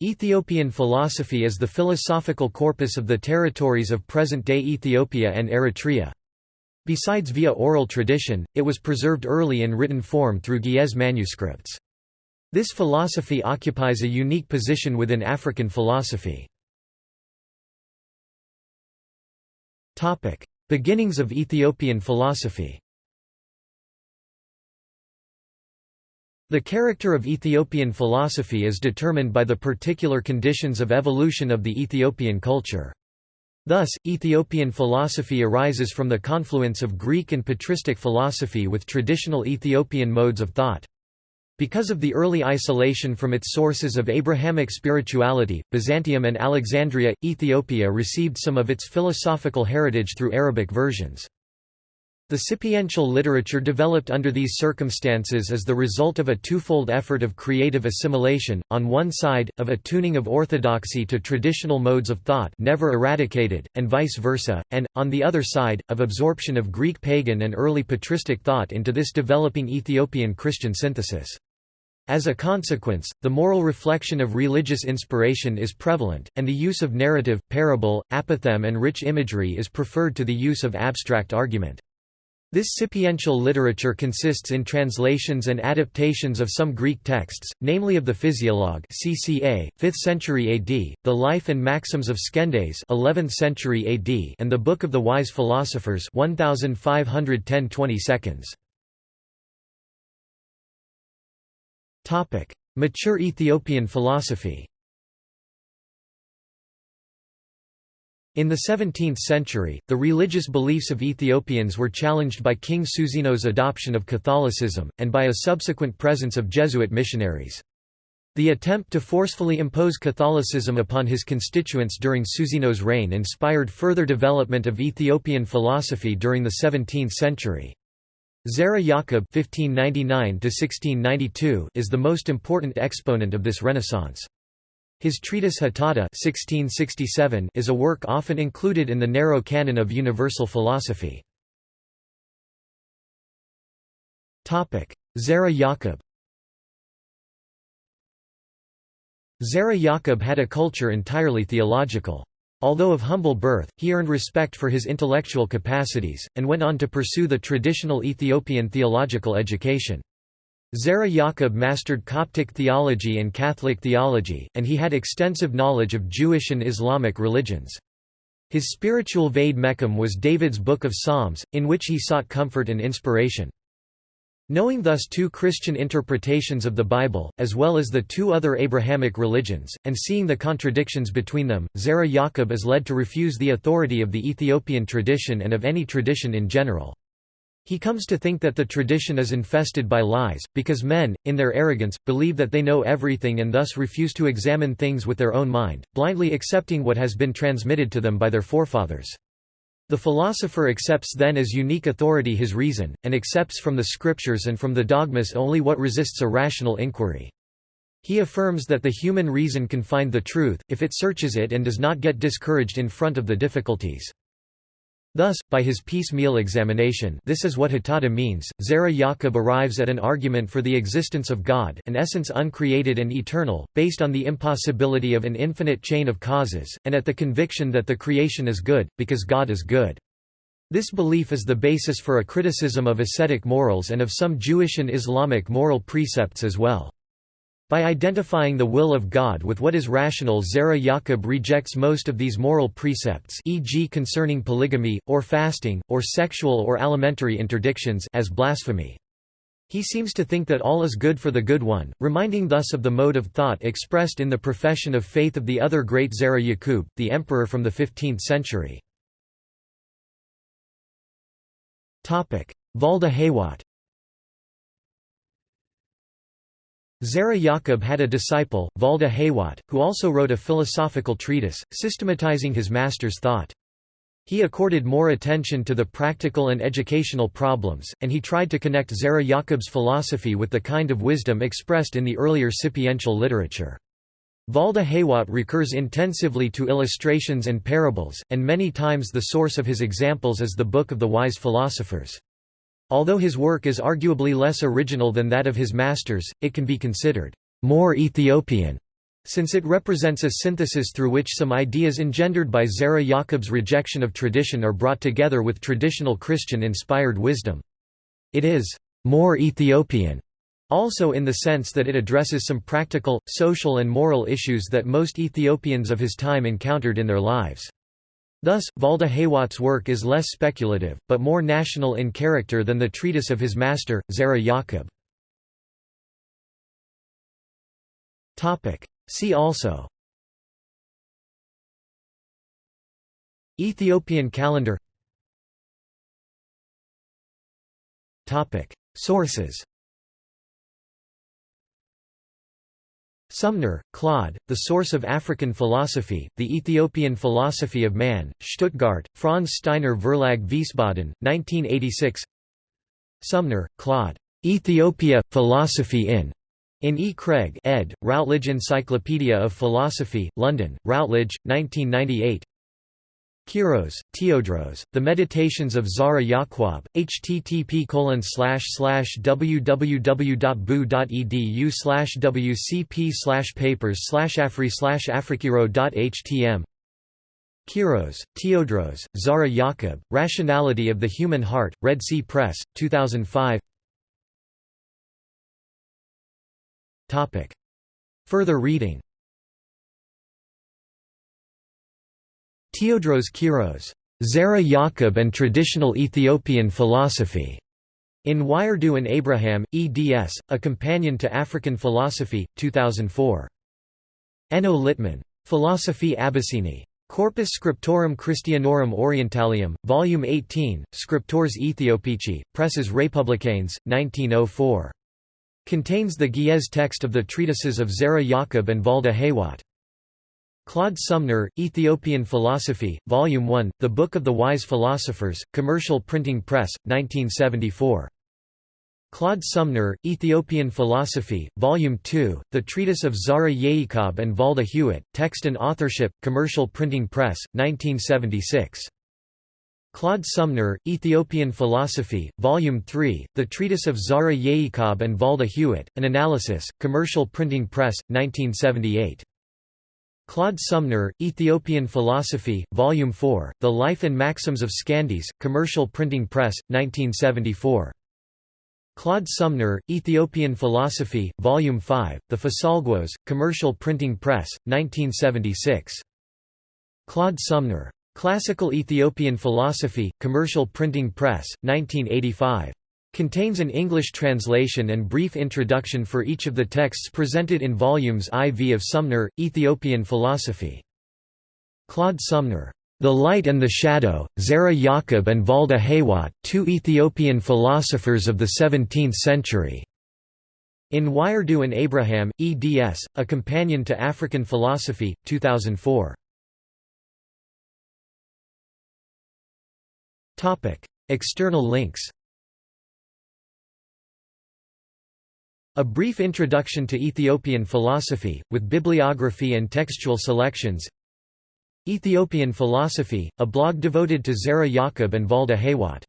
Ethiopian philosophy is the philosophical corpus of the territories of present-day Ethiopia and Eritrea. Besides via oral tradition, it was preserved early in written form through Ge'ez manuscripts. This philosophy occupies a unique position within African philosophy. Beginnings of Ethiopian philosophy The character of Ethiopian philosophy is determined by the particular conditions of evolution of the Ethiopian culture. Thus, Ethiopian philosophy arises from the confluence of Greek and patristic philosophy with traditional Ethiopian modes of thought. Because of the early isolation from its sources of Abrahamic spirituality, Byzantium and Alexandria, Ethiopia received some of its philosophical heritage through Arabic versions. The sapiential literature developed under these circumstances is the result of a twofold effort of creative assimilation, on one side, of attuning of orthodoxy to traditional modes of thought never eradicated, and vice versa, and, on the other side, of absorption of Greek pagan and early patristic thought into this developing Ethiopian Christian synthesis. As a consequence, the moral reflection of religious inspiration is prevalent, and the use of narrative, parable, apothegm and rich imagery is preferred to the use of abstract argument. This sapiential literature consists in translations and adaptations of some Greek texts, namely of the Physiologus (CCA, 5th century AD), the Life and Maxims of Skendes (11th century AD), and the Book of the Wise Philosophers (1510 20 seconds). Topic: Mature Ethiopian philosophy. In the 17th century, the religious beliefs of Ethiopians were challenged by King Susenyos' adoption of Catholicism, and by a subsequent presence of Jesuit missionaries. The attempt to forcefully impose Catholicism upon his constituents during Susenyos' reign inspired further development of Ethiopian philosophy during the 17th century. Zara Yaqub (1599–1692) is the most important exponent of this renaissance. His treatise Hatatta 1667 is a work often included in the narrow canon of universal philosophy. Zara Yaqub Zara Yaqub had a culture entirely theological. Although of humble birth, he earned respect for his intellectual capacities, and went on to pursue the traditional Ethiopian theological education. Zara Yaqub mastered Coptic theology and Catholic theology, and he had extensive knowledge of Jewish and Islamic religions. His spiritual Vade Mecum was David's Book of Psalms, in which he sought comfort and inspiration. Knowing thus two Christian interpretations of the Bible, as well as the two other Abrahamic religions, and seeing the contradictions between them, Zara Yaqub is led to refuse the authority of the Ethiopian tradition and of any tradition in general. He comes to think that the tradition is infested by lies, because men, in their arrogance, believe that they know everything and thus refuse to examine things with their own mind, blindly accepting what has been transmitted to them by their forefathers. The philosopher accepts then as unique authority his reason, and accepts from the scriptures and from the dogmas only what resists a rational inquiry. He affirms that the human reason can find the truth, if it searches it and does not get discouraged in front of the difficulties. Thus, by his piecemeal examination this is what Hatatta means, Zara Yaqub arrives at an argument for the existence of God an essence uncreated and eternal, based on the impossibility of an infinite chain of causes, and at the conviction that the creation is good, because God is good. This belief is the basis for a criticism of ascetic morals and of some Jewish and Islamic moral precepts as well. By identifying the will of God with what is rational Zara Yaqub rejects most of these moral precepts e.g. concerning polygamy, or fasting, or sexual or alimentary interdictions as blasphemy. He seems to think that all is good for the good one, reminding thus of the mode of thought expressed in the profession of faith of the other great Zara Yaqub, the emperor from the 15th century. Valda Heywat Zara Yaqub had a disciple, Valda Heywat, who also wrote a philosophical treatise, systematizing his master's thought. He accorded more attention to the practical and educational problems, and he tried to connect Zara Yaqub's philosophy with the kind of wisdom expressed in the earlier sapiential literature. Valda Heywat recurs intensively to illustrations and parables, and many times the source of his examples is the Book of the Wise Philosophers. Although his work is arguably less original than that of his masters, it can be considered more Ethiopian, since it represents a synthesis through which some ideas engendered by Zerah Yaqub's rejection of tradition are brought together with traditional Christian-inspired wisdom. It is more Ethiopian also in the sense that it addresses some practical, social and moral issues that most Ethiopians of his time encountered in their lives. Thus, Valda Haywott's work is less speculative, but more national in character than the treatise of his master, Zerah Yaqub. See also. Ethiopian calendar. Sources Sumner, Claude, The Source of African Philosophy, The Ethiopian Philosophy of Man, Stuttgart, Franz Steiner Verlag Wiesbaden, 1986 Sumner, Claude. Ethiopia, Philosophy in. In E. Craig ed., Routledge Encyclopedia of Philosophy, London, Routledge, 1998 Kiros, Teodros, The Meditations of Zara Yaqub, http www.bu.edu slash wcp slash papers slash afri slash afrikiro.htm Kiros, Teodros, Zara Yaqub, Rationality of the Human Heart, Red Sea Press, 2005 Further reading Teodros Kiros, Zerah Yaqub and Traditional Ethiopian Philosophy, in Wiredu and Abraham, eds., A Companion to African Philosophy, 2004. Enno Littmann. Philosophi Abessini. Corpus Scriptorum Christianorum Orientalium, Volume 18, Scriptores Ethiopici, Presses Républicaines, 1904. Contains the Ge'ez text of the treatises of Zerah Yaqub and Valda Haywot. Claude Sumner, Ethiopian Philosophy, Volume 1, The Book of the Wise Philosophers, Commercial Printing Press, 1974. Claude Sumner, Ethiopian Philosophy, Volume 2, The Treatise of Zara Yaqub and Valda Heywat, Text and Authorship, Commercial Printing Press, 1976. Claude Sumner, Ethiopian Philosophy, Volume 3, The Treatise of Zara Yaqub and Valda Heywat, An Analysis, Commercial Printing Press, 1978. Claude Sumner, Ethiopian Philosophy, Volume 4, The Life and Maxims of Skendes, Commercial Printing Press, 1974. Claude Sumner, Ethiopian Philosophy, Volume 5, The Fisalgos, Commercial Printing Press, 1976. Claude Sumner. Classical Ethiopian Philosophy, Commercial Printing Press, 1985. Contains an English translation and brief introduction for each of the texts presented in volumes IV of Sumner, Ethiopian Philosophy. Claude Sumner. The Light and the Shadow, Zerah Yaqub and Valda Haywat, two Ethiopian philosophers of the 17th century. In Wiredu and Abraham, eds., A Companion to African Philosophy, 2004. External links A brief introduction to Ethiopian philosophy, with bibliography and textual selections. Ethiopian Philosophy, a blog devoted to Zerah Yaqub and Valda Haywot